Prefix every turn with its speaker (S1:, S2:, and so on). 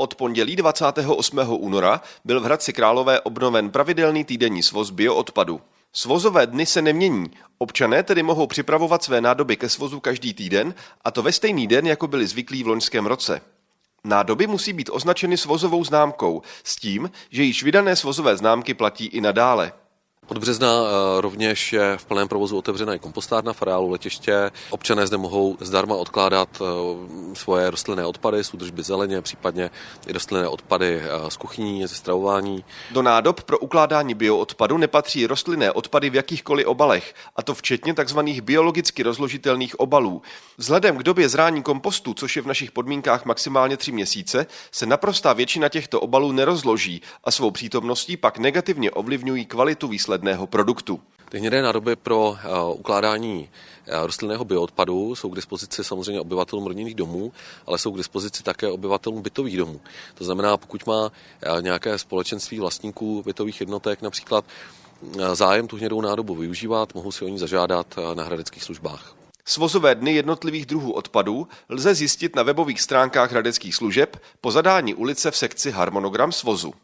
S1: Od pondělí 28. února byl v Hradci Králové obnoven pravidelný týdenní svoz bioodpadu. Svozové dny se nemění. Občané tedy mohou připravovat své nádoby ke svozu každý týden, a to ve stejný den, jako byli zvyklí v loňském roce. Nádoby musí být označeny svozovou známkou, s tím, že již vydané svozové známky platí i nadále.
S2: Od března eh, rovněž je v plném provozu otevřená i kompostárna v areálu letiště. Občané zde mohou zdarma odkládat eh, svoje rostlinné odpady z údržby zeleně, případně i rostlinné odpady eh, z kuchyní, ze stravování.
S1: Do nádob pro ukládání bioodpadu nepatří rostlinné odpady v jakýchkoliv obalech, a to včetně tzv. biologicky rozložitelných obalů. Vzhledem k době zrání kompostu, což je v našich podmínkách maximálně tři měsíce, se naprostá většina těchto obalů nerozloží a svou přítomností pak negativně ovlivňují kvalitu výsledku výsledného produktu.
S2: Ty hnědé nádoby pro uh, ukládání uh, rostlinného bioodpadu jsou k dispozici samozřejmě obyvatelům rodinných domů, ale jsou k dispozici také obyvatelům bytových domů. To znamená, pokud má uh, nějaké společenství vlastníků bytových jednotek například zájem tu hnědou nádobu využívat, mohou si o ní zažádat na hradeckých službách.
S1: Svozové dny jednotlivých druhů odpadů lze zjistit na webových stránkách hradeckých služeb po zadání ulice v sekci Harmonogram svozu.